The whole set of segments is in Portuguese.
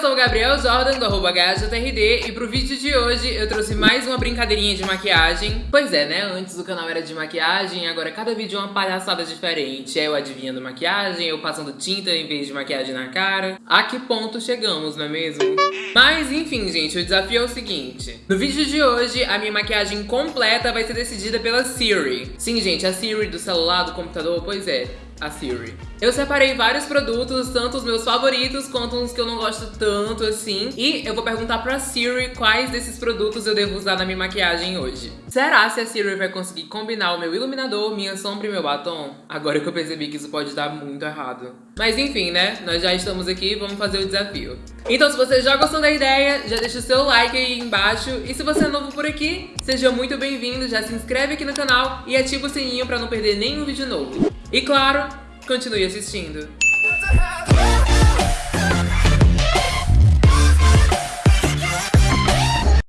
sou o Gabriel Jordan, do arroba GajaTRD, e pro vídeo de hoje eu trouxe mais uma brincadeirinha de maquiagem. Pois é, né? Antes o canal era de maquiagem, agora cada vídeo é uma palhaçada diferente. É eu adivinhando maquiagem, eu passando tinta em vez de maquiagem na cara. A que ponto chegamos, não é mesmo? Mas enfim, gente, o desafio é o seguinte. No vídeo de hoje, a minha maquiagem completa vai ser decidida pela Siri. Sim, gente, a Siri do celular, do computador, pois é a Siri. Eu separei vários produtos, tanto os meus favoritos quanto uns que eu não gosto tanto assim. E eu vou perguntar pra Siri quais desses produtos eu devo usar na minha maquiagem hoje. Será se a Siri vai conseguir combinar o meu iluminador, minha sombra e meu batom? Agora que eu percebi que isso pode dar muito errado. Mas enfim, né? Nós já estamos aqui, vamos fazer o desafio. Então se você já gostou da ideia, já deixa o seu like aí embaixo. E se você é novo por aqui, seja muito bem-vindo, já se inscreve aqui no canal e ativa o sininho pra não perder nenhum vídeo novo. E claro, continue assistindo.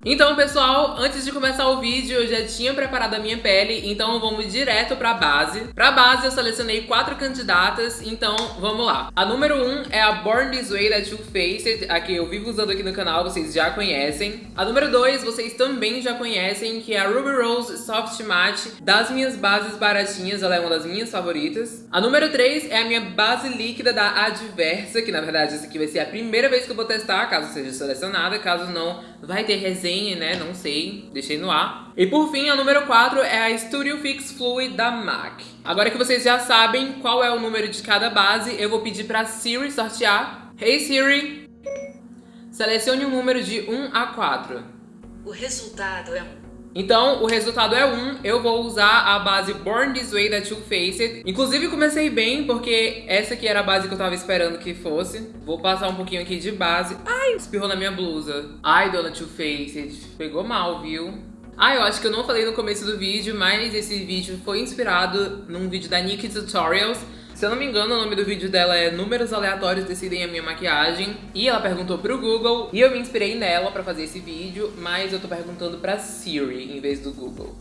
Então, pessoal, antes de começar o vídeo, eu já tinha preparado a minha pele, então vamos direto pra base. Pra base, eu selecionei quatro candidatas, então vamos lá. A número 1 um é a Born This Way da Too Faced, a que eu vivo usando aqui no canal, vocês já conhecem. A número 2, vocês também já conhecem, que é a Ruby Rose Soft Matte, das minhas bases baratinhas, ela é uma das minhas favoritas. A número 3 é a minha base líquida da Adversa, que na verdade essa aqui vai ser a primeira vez que eu vou testar, caso seja selecionada, caso não, vai ter resenha né? Não sei, deixei no ar. E por fim, a número 4 é a Studio Fix Fluid da MAC. Agora que vocês já sabem qual é o número de cada base, eu vou pedir pra Siri sortear. Hey Siri, selecione um número de 1 a 4. O resultado é 1. Então, o resultado é 1, eu vou usar a base Born This Way da Too Faced. Inclusive, comecei bem, porque essa aqui era a base que eu tava esperando que fosse. Vou passar um pouquinho aqui de base. Ai, espirrou na minha blusa. Ai, dona Too Faced, pegou mal, viu? Ah, eu acho que eu não falei no começo do vídeo, mas esse vídeo foi inspirado num vídeo da Nikki Tutorials, se eu não me engano, o nome do vídeo dela é Números Aleatórios Decidem a Minha Maquiagem. E ela perguntou pro Google, e eu me inspirei nela pra fazer esse vídeo, mas eu tô perguntando pra Siri em vez do Google.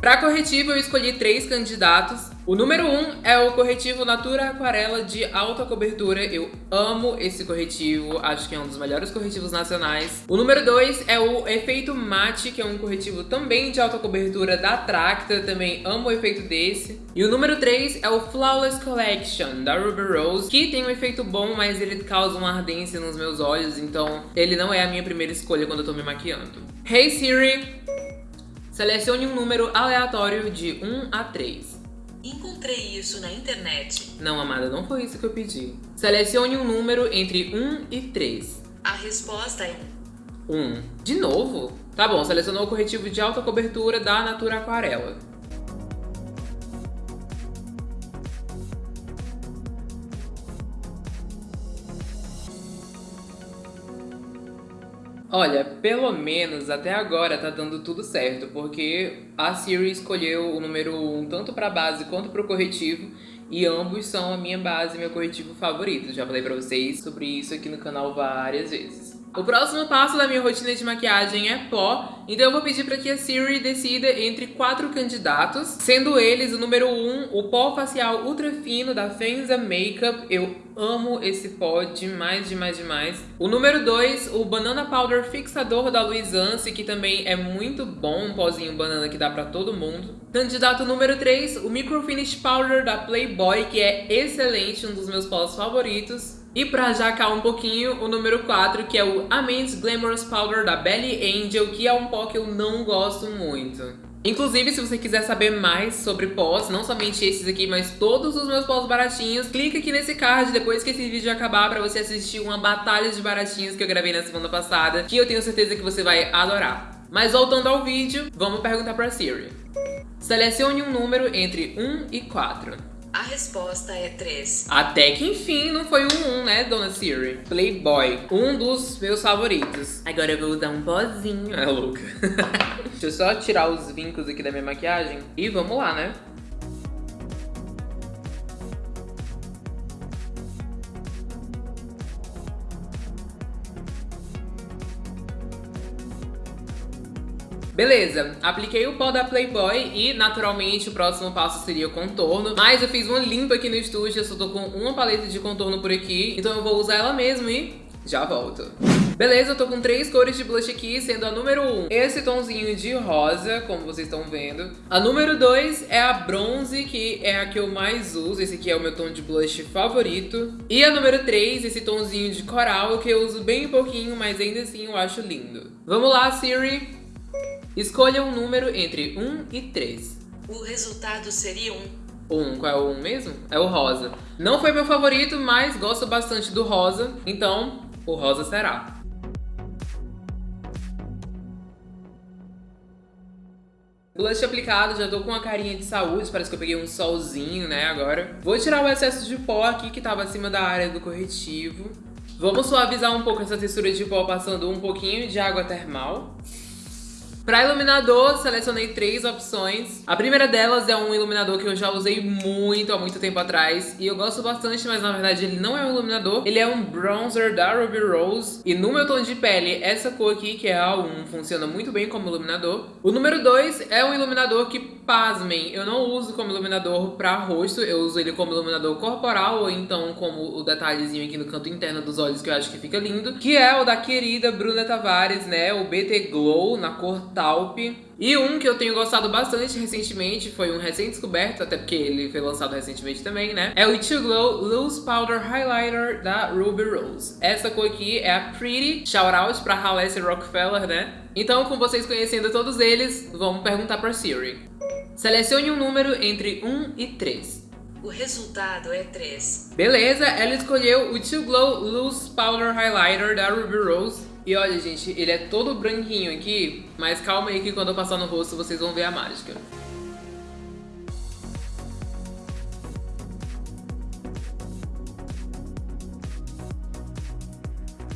Para corretivo, eu escolhi três candidatos. O número 1 um é o corretivo Natura Aquarela de alta cobertura. Eu amo esse corretivo, acho que é um dos melhores corretivos nacionais. O número 2 é o Efeito Mate, que é um corretivo também de alta cobertura da Tracta. Também amo o efeito desse. E o número 3 é o Flawless Collection, da Ruby Rose, que tem um efeito bom, mas ele causa uma ardência nos meus olhos, então ele não é a minha primeira escolha quando eu tô me maquiando. Hey Siri! Selecione um número aleatório de 1 a 3. Encontrei isso na internet. Não, amada, não foi isso que eu pedi. Selecione um número entre 1 e 3. A resposta é 1. 1. De novo? Tá bom, selecionou o corretivo de alta cobertura da Natura Aquarela. Olha, pelo menos até agora tá dando tudo certo, porque a Siri escolheu o número 1 um, tanto para base quanto para o corretivo, e ambos são a minha base e meu corretivo favorito. Já falei pra vocês sobre isso aqui no canal várias vezes. O próximo passo da minha rotina de maquiagem é pó, então eu vou pedir para que a Siri decida entre quatro candidatos, sendo eles o número 1, um, o pó facial ultra fino da Fenza Makeup, eu amo esse pó demais, demais, demais. O número 2, o Banana Powder Fixador da Luisance, que também é muito bom, um pozinho banana que dá pra todo mundo. Candidato número 3, o Micro Finish Powder da Playboy, que é excelente, um dos meus pós favoritos. E pra jacar um pouquinho, o número 4, que é o Amends Glamorous Powder da Belly Angel, que é um pó que eu não gosto muito. Inclusive, se você quiser saber mais sobre pós, não somente esses aqui, mas todos os meus pós baratinhos, clica aqui nesse card depois que esse vídeo acabar pra você assistir uma batalha de baratinhos que eu gravei na semana passada, que eu tenho certeza que você vai adorar. Mas voltando ao vídeo, vamos perguntar pra Siri. Selecione um número entre 1 e 4. A resposta é 3. Até que enfim não foi um 1, né, dona Siri? Playboy, um dos meus favoritos. Agora eu vou usar um pozinho. É louca. Deixa eu só tirar os vincos aqui da minha maquiagem. E vamos lá, né? Beleza, apliquei o pó da Playboy e naturalmente o próximo passo seria o contorno, mas eu fiz uma limpa aqui no estúdio, eu só tô com uma paleta de contorno por aqui, então eu vou usar ela mesmo e já volto. Beleza, eu tô com três cores de blush aqui, sendo a número 1 um, esse tomzinho de rosa, como vocês estão vendo. A número 2 é a bronze, que é a que eu mais uso, esse aqui é o meu tom de blush favorito. E a número 3, esse tomzinho de coral, que eu uso bem pouquinho, mas ainda assim eu acho lindo. Vamos lá, Siri. Escolha um número entre 1 e 3. O resultado seria 1. Um, qual é o 1 mesmo? É o rosa. Não foi meu favorito, mas gosto bastante do rosa, então o rosa será. Blush aplicado, já tô com uma carinha de saúde, parece que eu peguei um solzinho, né, agora. Vou tirar o excesso de pó aqui que tava acima da área do corretivo. Vamos suavizar um pouco essa textura de pó passando um pouquinho de água termal. Para iluminador, selecionei três opções. A primeira delas é um iluminador que eu já usei muito, há muito tempo atrás. E eu gosto bastante, mas na verdade ele não é um iluminador. Ele é um bronzer da Ruby Rose. E no meu tom de pele, essa cor aqui, que é a 1, funciona muito bem como iluminador. O número 2 é um iluminador que, pasmem, eu não uso como iluminador para rosto. Eu uso ele como iluminador corporal, ou então como o detalhezinho aqui no canto interno dos olhos, que eu acho que fica lindo. Que é o da querida Bruna Tavares, né? O BT Glow, na cor Talp. E um que eu tenho gostado bastante recentemente, foi um recém-descoberto, até porque ele foi lançado recentemente também, né? É o It Glow Loose Powder Highlighter da Ruby Rose. Essa cor aqui é a Pretty, shout out pra Halessi Rockefeller, né? Então, com vocês conhecendo todos eles, vamos perguntar pra Siri. Selecione um número entre 1 e 3. O resultado é 3. Beleza, ela escolheu o Too Glow Loose Powder Highlighter da Ruby Rose. E olha, gente, ele é todo branquinho aqui, mas calma aí que quando eu passar no rosto vocês vão ver a mágica.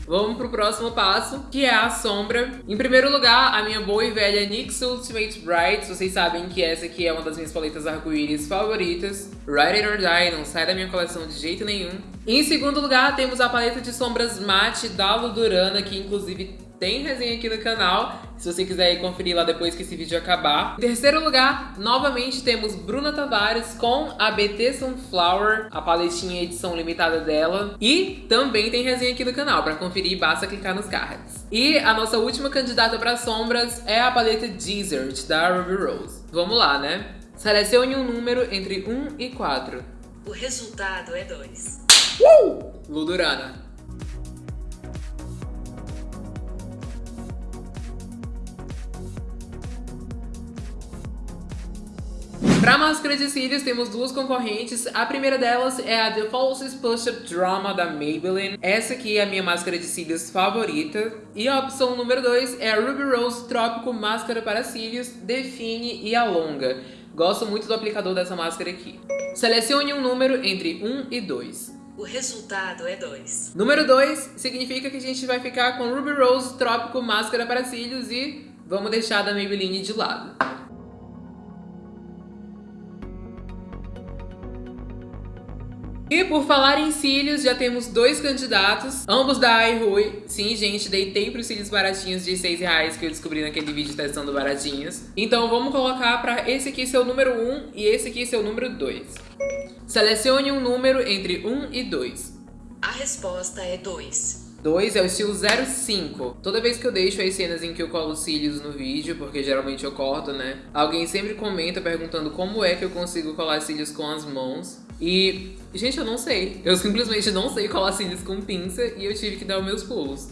Vamos pro próximo passo, que é a sombra. Em primeiro lugar, a minha boa e velha NYX Ultimate Bright. Vocês sabem que essa aqui é uma das minhas paletas arco-íris favoritas. Ride It or Die, não sai da minha coleção de jeito nenhum. Em segundo lugar, temos a paleta de sombras matte da Ludurana, que inclusive tem resenha aqui no canal, se você quiser ir conferir lá depois que esse vídeo acabar. Em terceiro lugar, novamente temos Bruna Tavares com a BT Sunflower, a paletinha edição limitada dela. E também tem resenha aqui no canal, para conferir basta clicar nos cards. E a nossa última candidata para sombras é a paleta Desert, da Ruby Rose. Vamos lá, né? Selecione um número entre 1 e 4. O resultado é 2. Uh! Ludurana. Pra máscara de cílios temos duas concorrentes. A primeira delas é a The Falsies Push Up Drama da Maybelline. Essa aqui é a minha máscara de cílios favorita. E a opção número 2 é a Ruby Rose Trópico Máscara para Cílios Define e Alonga. Gosto muito do aplicador dessa máscara aqui. Selecione um número entre 1 e 2. O resultado é 2. Número 2 significa que a gente vai ficar com Ruby Rose Trópico Máscara para Cílios e vamos deixar da Maybelline de lado. E por falar em cílios, já temos dois candidatos, ambos da iRui. Sim, gente, deitei pros cílios baratinhos de 6 reais que eu descobri naquele vídeo testando baratinhos. Então vamos colocar para esse aqui ser o número 1 e esse aqui ser o número 2. Selecione um número entre 1 e 2. A resposta é 2. 2 é o estilo 05. Toda vez que eu deixo as cenas em que eu colo cílios no vídeo, porque geralmente eu corto, né? Alguém sempre comenta perguntando como é que eu consigo colar cílios com as mãos. E, gente, eu não sei. Eu simplesmente não sei colar cílios com pinça e eu tive que dar os meus pulos.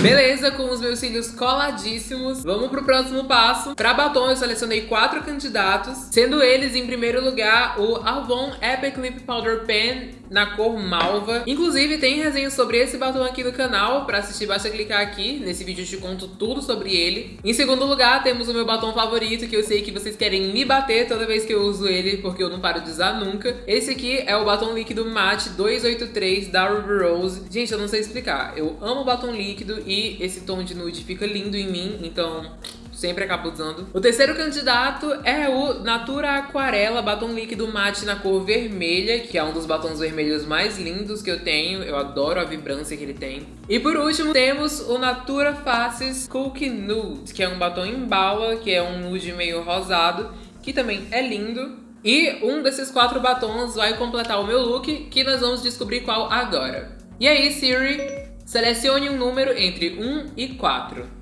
Beleza, com os meus cílios coladíssimos, vamos pro próximo passo. Para batom eu selecionei quatro candidatos, sendo eles em primeiro lugar o Avon Epic Lip Powder Pen na cor malva. Inclusive tem resenha sobre esse batom aqui no canal, para assistir basta clicar aqui, nesse vídeo eu te conto tudo sobre ele. Em segundo lugar temos o meu batom favorito, que eu sei que vocês querem me bater toda vez que eu uso ele, porque eu não paro de usar nunca. Esse aqui é o batom líquido Matte 283 da Ruby Rose. Gente, eu não sei explicar, eu amo batom líquido e esse tom de nude fica lindo em mim, então sempre acabo usando. O terceiro candidato é o Natura Aquarela Batom Líquido Mate na cor vermelha, que é um dos batons vermelhos mais lindos que eu tenho. Eu adoro a vibrância que ele tem. E por último, temos o Natura Faces Cookie Nude, que é um batom em bala, que é um nude meio rosado, que também é lindo. E um desses quatro batons vai completar o meu look, que nós vamos descobrir qual agora. E aí, Siri, selecione um número entre 1 e 4.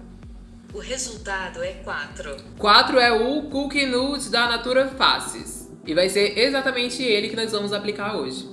O resultado é 4. 4 é o Cookie Nude da Natura Faces. E vai ser exatamente ele que nós vamos aplicar hoje.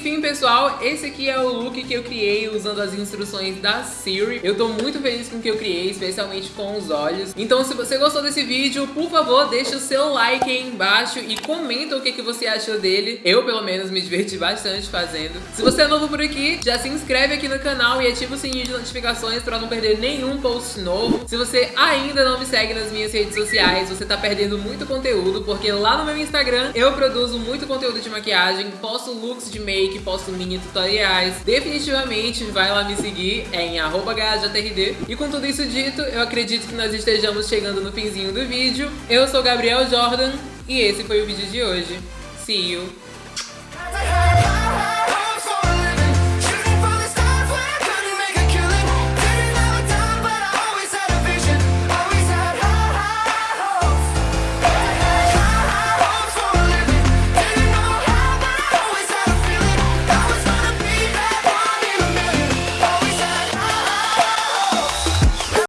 Enfim, pessoal, esse aqui é o look que eu criei usando as instruções da Siri. Eu tô muito feliz com o que eu criei, especialmente com os olhos. Então, se você gostou desse vídeo, por favor, deixa o seu like aí embaixo e comenta o que, que você achou dele. Eu, pelo menos, me diverti bastante fazendo. Se você é novo por aqui, já se inscreve aqui no canal e ativa o sininho de notificações pra não perder nenhum post novo. Se você ainda não me segue nas minhas redes sociais, você tá perdendo muito conteúdo, porque lá no meu Instagram eu produzo muito conteúdo de maquiagem, posto looks de make, posto mini tutoriais. Definitivamente vai lá me seguir, é em @hjtrd. E com tudo isso dito, eu acredito que nós estejamos chegando no finzinho do vídeo. Eu sou Gabriel Jordan e esse foi o vídeo de hoje. See you!